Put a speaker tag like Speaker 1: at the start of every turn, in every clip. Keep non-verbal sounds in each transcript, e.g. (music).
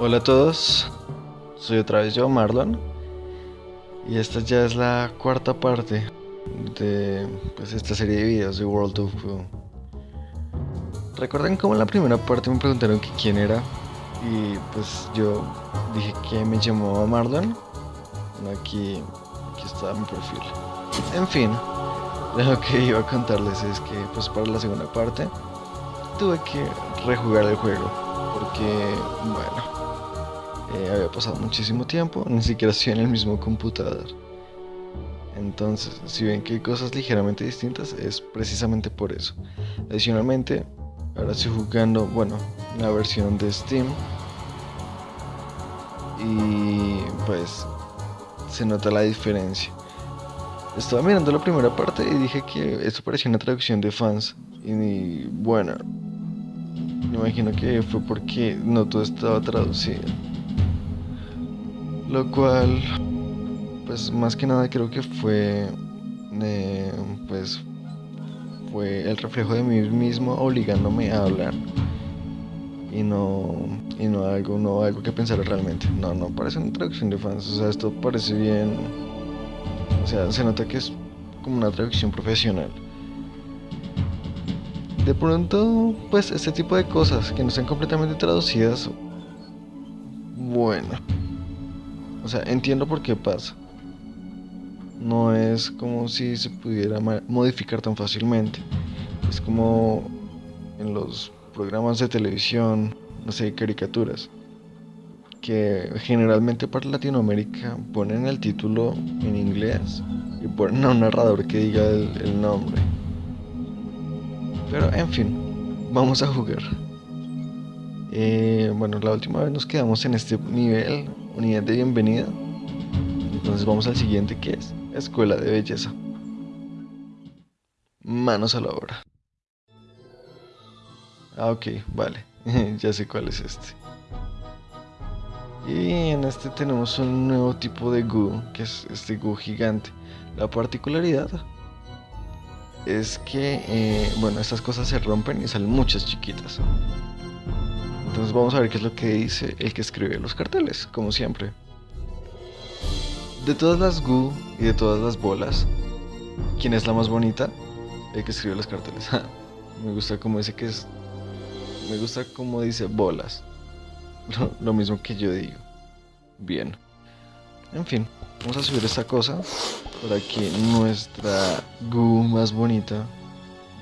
Speaker 1: Hola a todos, soy otra vez yo, Marlon, y esta ya es la cuarta parte de pues, esta serie de videos de World of Goo. ¿Recuerdan cómo en la primera parte me preguntaron que quién era? Y pues yo dije que me llamaba Marlon. Aquí, aquí está mi perfil. En fin, lo que iba a contarles es que pues para la segunda parte tuve que rejugar el juego. Porque, bueno, eh, había pasado muchísimo tiempo, ni siquiera estoy en el mismo computador. Entonces, si ven que hay cosas ligeramente distintas, es precisamente por eso. Adicionalmente, ahora estoy jugando, bueno, la versión de Steam. Y pues se nota la diferencia. Estaba mirando la primera parte y dije que esto parecía una traducción de fans. Y bueno, me imagino que fue porque no todo estaba traducido. Lo cual, pues más que nada creo que fue, eh, pues, fue el reflejo de mí mismo obligándome a hablar y no, y no algo, no algo que pensar realmente. No, no parece una traducción de fans. O sea, esto parece bien. O sea, se nota que es como una traducción profesional. De pronto, pues este tipo de cosas que no están completamente traducidas, bueno, o sea, entiendo por qué pasa. No es como si se pudiera modificar tan fácilmente. Es como en los programas de televisión, no sé, caricaturas, que generalmente para Latinoamérica ponen el título en inglés y ponen a un narrador que diga el, nombre. Pero en fin, vamos a jugar. Eh, bueno, la última vez nos quedamos en este nivel, unidad de bienvenida. Entonces vamos al siguiente que es Escuela de Belleza. Manos a la obra. Ah, ok, vale. (laughs) ya sé cuál es este. Y en este tenemos un nuevo tipo de goo, que es este goo gigante. La particularidad es que, eh, bueno, estas cosas se rompen y salen muchas chiquitas. Entonces vamos a ver qué es lo que dice el que escribe los carteles, como siempre. De todas las goo y de todas las bolas, ¿quién es la más bonita? El que escribe los carteles. (laughs) Me gusta como dice que es me gusta como dice bolas. (laughs) Lo, mismo que yo digo. Bien. En fin, vamos a subir esta cosa para que nuestra Gu más bonita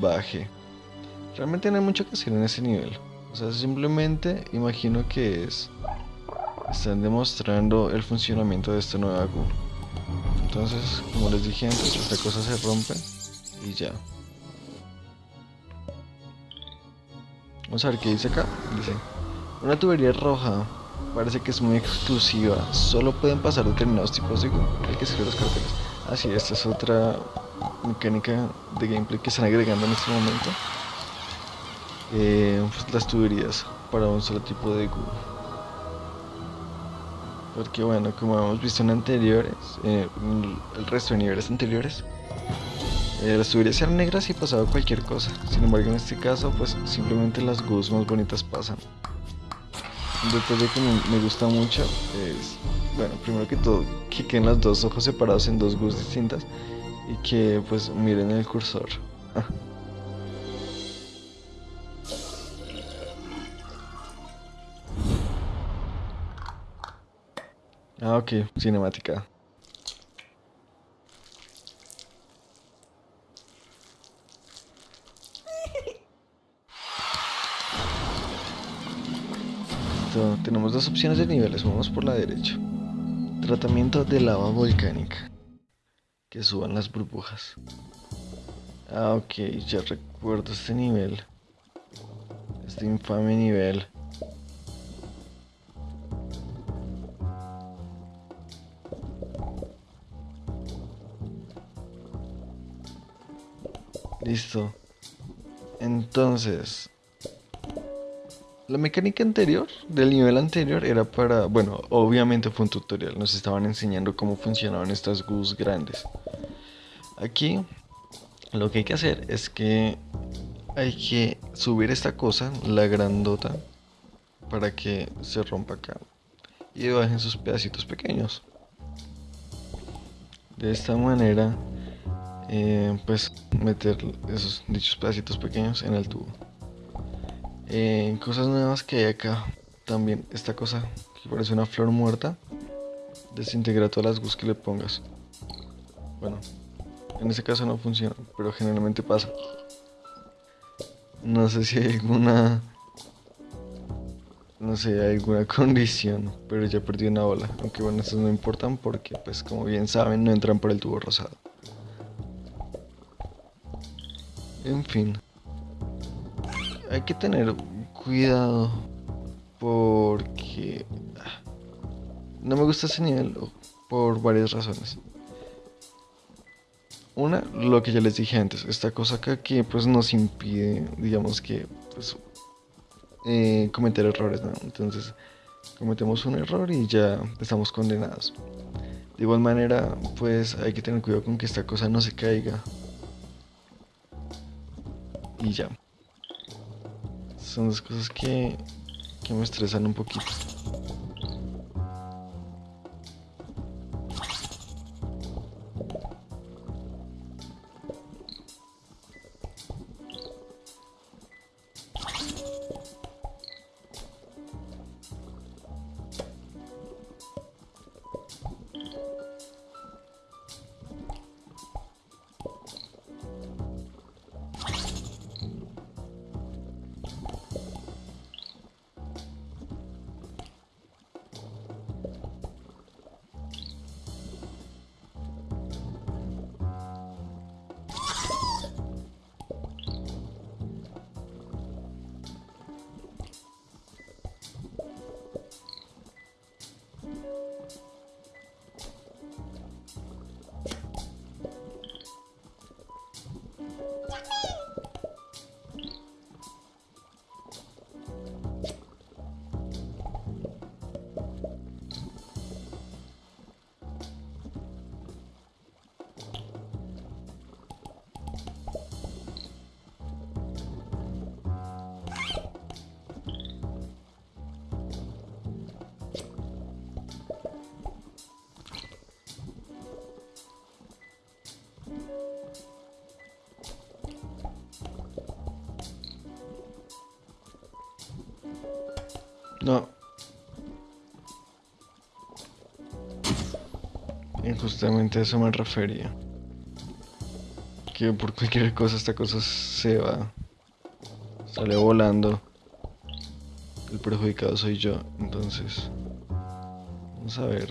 Speaker 1: baje. Realmente no hay mucho que hacer en ese nivel. O sea, simplemente imagino que es... Están demostrando el funcionamiento de esta nueva Gu. Entonces, como les dije antes, esta cosa se rompe y ya. Vamos a ver qué dice acá. Dice, una tubería roja parece que es muy exclusiva. Solo pueden pasar determinados tipos de Hay que escribir los carteles. Ah, sí, esta es otra mecánica de gameplay que están agregando en este momento. Eh, las tuberías para un solo tipo de Google. Porque bueno, como hemos visto en anteriores, eh, el resto de niveles anteriores, eh, las tuberías eran negras y pasaba cualquier cosa. Sin embargo, en este caso, pues simplemente las goos más bonitas pasan. Un detalle que me, gusta mucho es, bueno, primero que todo, que queden los dos ojos separados en dos goos distintas y que pues miren el cursor. Ah, ok, cinemática. tenemos dos opciones de niveles, vamos por la derecha. Tratamiento de lava volcánica. Que suban las burbujas. Ah, ok, ya recuerdo este nivel. Este infame nivel. Listo. Entonces, la mecánica anterior, del nivel anterior, era para, bueno, obviamente fue un tutorial, nos estaban enseñando cómo funcionaban estas GUs grandes. Aquí lo que hay que hacer es que hay que subir esta cosa, la grandota, para que se rompa acá y bajen sus pedacitos pequeños. De esta manera, eh, pues meter esos dichos pedacitos pequeños en el tubo. Eh, cosas nuevas que hay acá. También esta cosa que parece una flor muerta. Desintegra todas las gus que le pongas. Bueno, en ese caso no funciona, pero generalmente pasa. No sé si hay alguna no sé, alguna (laughs) condición, pero ya perdí una bola. Aunque bueno, estos no importan porque, pues como bien saben, no entran por el tubo rosado. En fin. Hay que tener cuidado porque ah, no me gusta ese nivel por varias razones. Una, lo que ya les dije antes, esta cosa acá que pues nos impide, digamos que pues eh, cometer errores, Entonces cometemos un error y ya estamos condenados. De igual manera, pues hay que tener cuidado con que esta cosa no se caiga. Y ya. Son dos cosas que, que me estresan un poquito. No. Y justamente a eso me refería. Que por cualquier cosa esta cosa se va. Sale volando. El perjudicado soy yo. Entonces. Vamos a ver.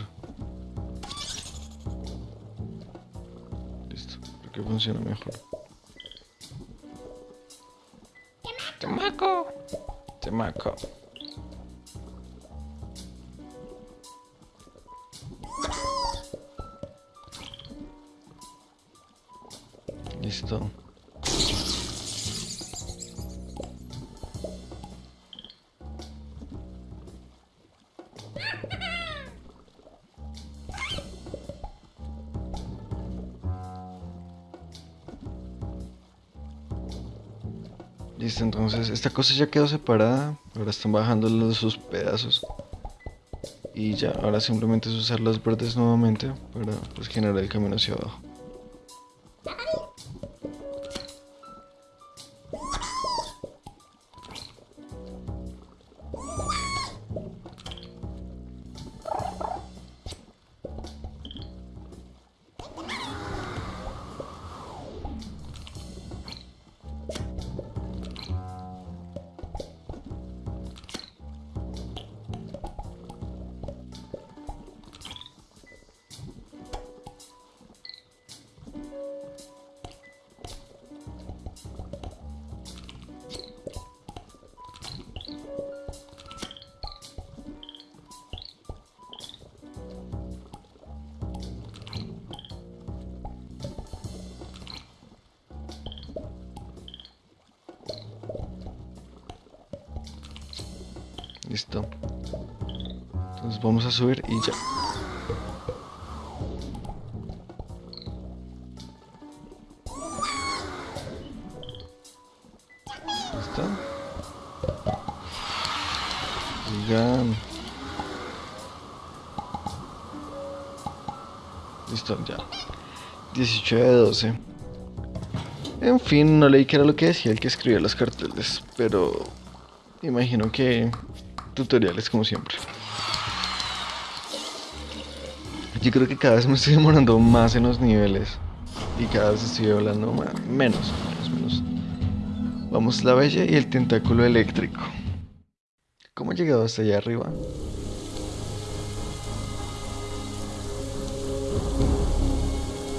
Speaker 1: Listo. Creo que funciona mejor. Temaco. Temaco. Listo. Listo, entonces esta cosa ya quedó separada. Ahora están bajando los, sus pedazos. Y ya, ahora simplemente es usar las verdes nuevamente para pues, generar el camino hacia abajo. Vamos a subir y ya. ¿Listo? Oigan. Listo, ya. 18 de 12. En fin, no leí qué era lo que decía el que escribía los carteles, pero imagino que tutoriales como siempre. Yo creo que cada vez me estoy demorando más en los niveles y cada vez estoy hablando más, menos, menos, menos. Vamos la bella y el tentáculo eléctrico. ¿Cómo he llegado hasta allá arriba?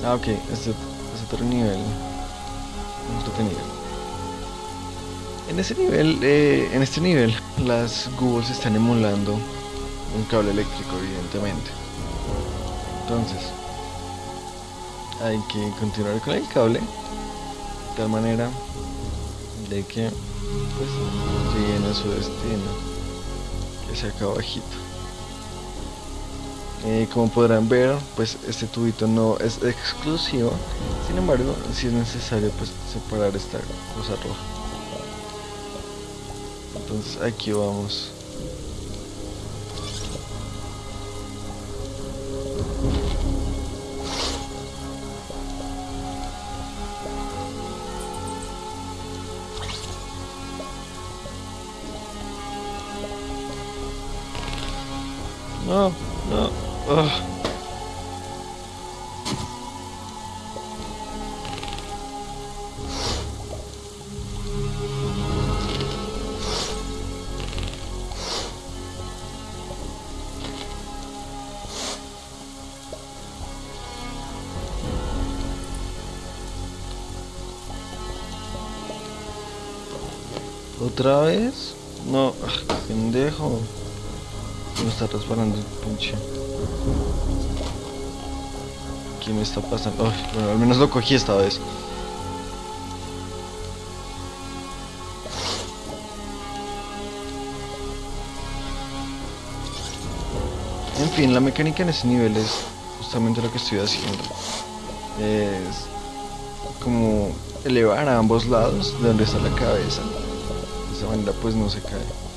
Speaker 1: Ah, ok, este es otro nivel. En ese nivel, eh, en este nivel, las Googles están emulando un cable eléctrico, evidentemente. Entonces, hay que continuar con el cable de tal manera de que pues, a su destino, que sea acá abajito. Eh, como podrán ver, pues este tubito no es exclusivo, sin embargo, si es necesario pues separar esta cosa roja. Entonces aquí vamos. ¿Otra vez? No, ah, pendejo. Me está resbalando el pinche. ¿Qué me está pasando? Al menos lo cogí esta vez. En fin, la mecánica en ese nivel es justamente lo que estoy haciendo. Es como elevar a ambos lados de donde está la cabeza. Esa manera pues no se cae.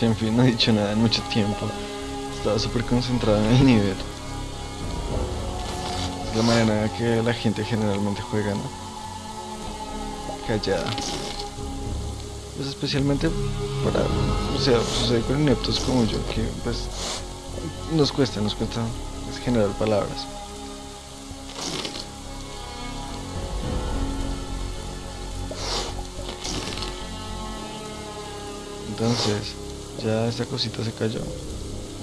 Speaker 1: En fin, no he dicho nada en mucho tiempo. Estaba súper concentrado en el nivel. Es la manera que la gente generalmente juega, ¿no? Callada. Pues especialmente para, o sea, sucede con ineptos como yo, que pues nos cuesta, nos cuesta generar palabras. Entonces, ya esta cosita se cayó.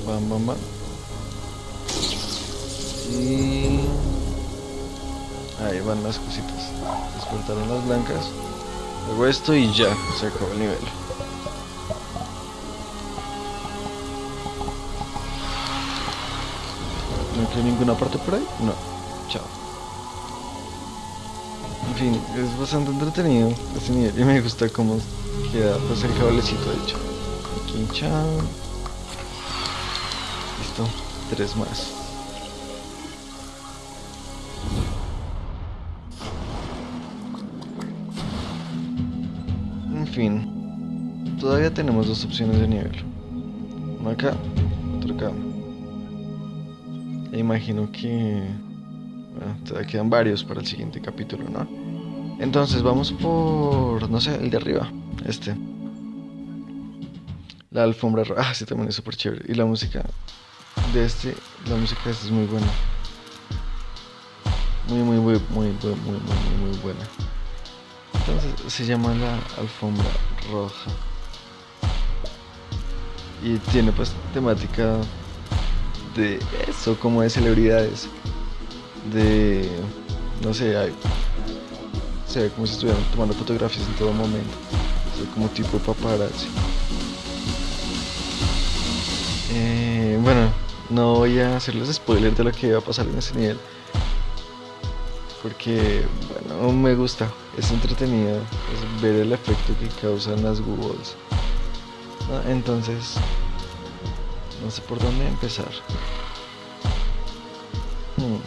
Speaker 1: Bam, bam, bam. Y van las cositas. Despertaron las blancas. Luego esto y ya, se acabó el nivel. No hay ninguna parte por ahí. No. Chao. En fin, es bastante entretenido este nivel y me gusta cómo queda pues el cablecito hecho. Chao. Listo. Tres más. En fin, todavía tenemos dos opciones de nivel. Uno acá, otro acá. E imagino que bueno, todavía quedan varios para el siguiente capítulo, ¿no? Entonces vamos por, no sé, el de arriba, este. La alfombra roja, ah, sí, también es súper chévere. Y la música de este, la música de este es muy buena. Muy, muy, muy, muy, muy, muy, muy, muy buena. Entonces se llama la alfombra roja. Y tiene pues temática de eso, como de celebridades. De, no sé, hay, se ve como si estuvieran tomando fotografías en todo momento. como tipo paparazzi. No voy a hacerles spoiler de lo que va a pasar en ese nivel. Porque, bueno, me gusta. Es entretenido ver el efecto que causan las Googles. Entonces, no sé por dónde empezar. Hmm.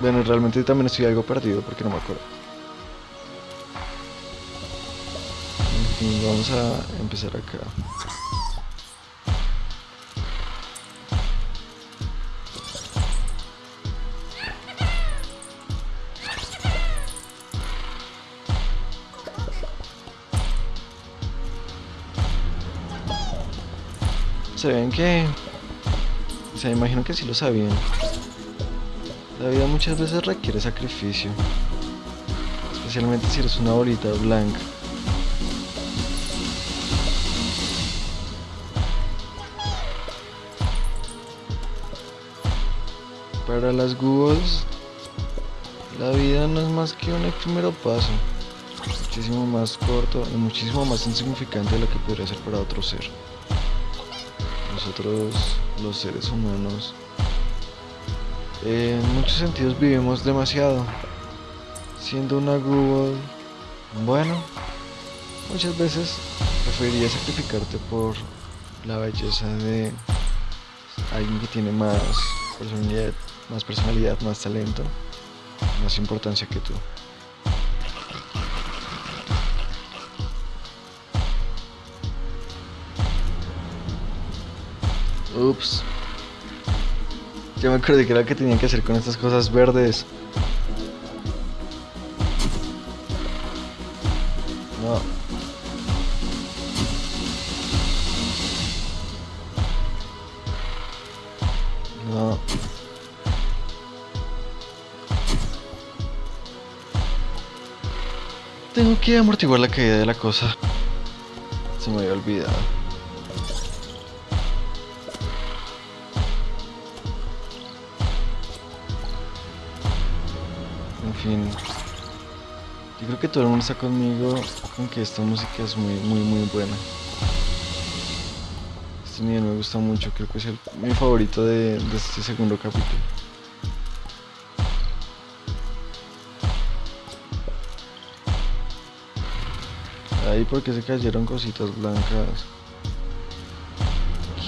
Speaker 1: Bueno, realmente también estoy algo perdido porque no me acuerdo. Vamos a empezar acá. Se ven que... O sea, imagino que sí lo sabían. La vida muchas veces requiere sacrificio. Especialmente si eres una bolita blanca. Para las Googles, la vida no es más que un efímero paso, muchísimo más corto y muchísimo más insignificante de lo que podría ser para otro ser nosotros los seres humanos en muchos sentidos vivimos demasiado. Siendo una Google, bueno, muchas veces preferiría sacrificarte por la belleza de alguien que tiene más personalidad, más personalidad, más talento, más importancia que tú. Ups. Ya me acordé que era lo que tenía que hacer con estas cosas verdes. No. No. Tengo que amortiguar la caída de la cosa. Se me había olvidado. Yo creo que todo el mundo está conmigo con que esta música es muy, muy, muy buena. Este nivel me gusta mucho, creo que es el, mi favorito de, este segundo capítulo. Ahí porque se cayeron cositas blancas.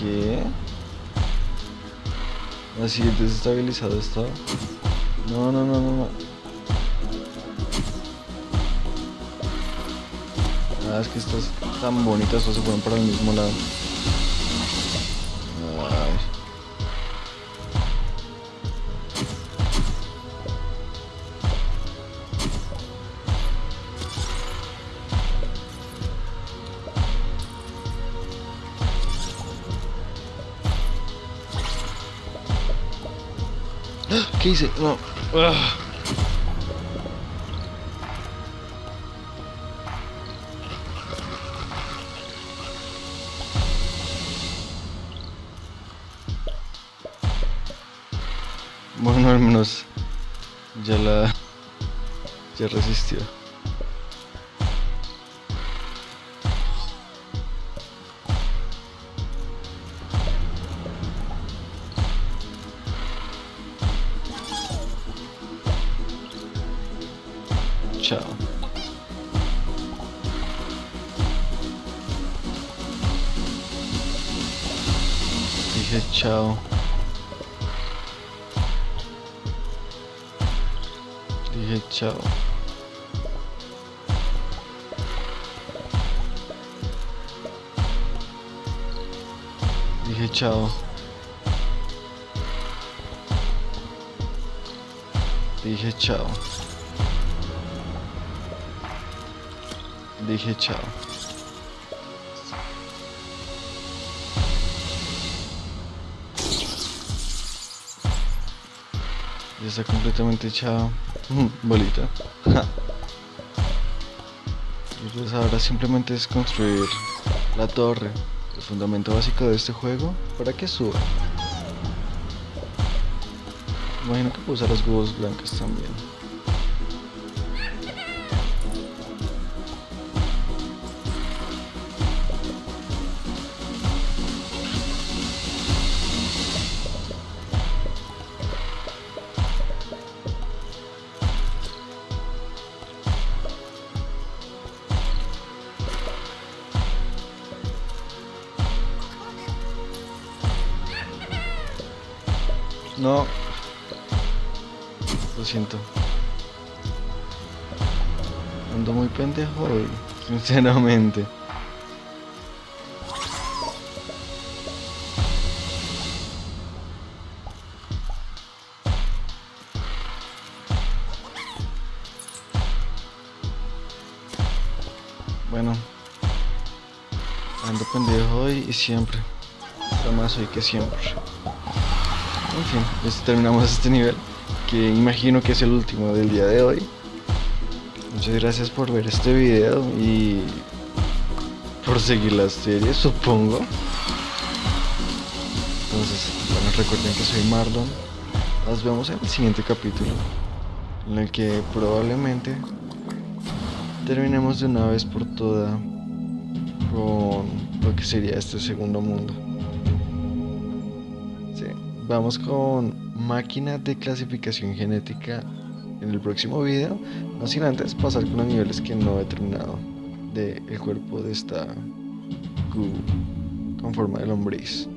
Speaker 1: ¿Qué? Así desestabilizado está. No, no, no, no, no. Es que estas tan bonitas todas se fueron para el mismo lado. Ay. ¡Ah! ¿Qué hice? No. Ah. Ya resistió. Chao. Dije chao. Dije chao. Dije chao. Dije chao. Dije chao. Ya está completamente chao. Bolita. y pues ahora simplemente es construir la torre, el fundamento básico de este juego, para que suba. Imagino que puedo usar las huevos blancas también. No. Lo siento. Ando muy pendejo hoy, (laughs) sinceramente. Bueno. Ando pendejo hoy y siempre. más hoy que siempre. En fin, terminamos este nivel, que imagino que es el último del día de hoy. Muchas gracias por ver este video y por seguir la serie, supongo. Entonces, bueno, recuerden que soy Marlon. Nos vemos en el siguiente capítulo, en el que probablemente terminemos de una vez por todas con lo que sería este segundo mundo. Vamos con máquina de clasificación genética en el próximo video, no sin antes pasar con los niveles que no he terminado del cuerpo de esta Q con forma de lombriz.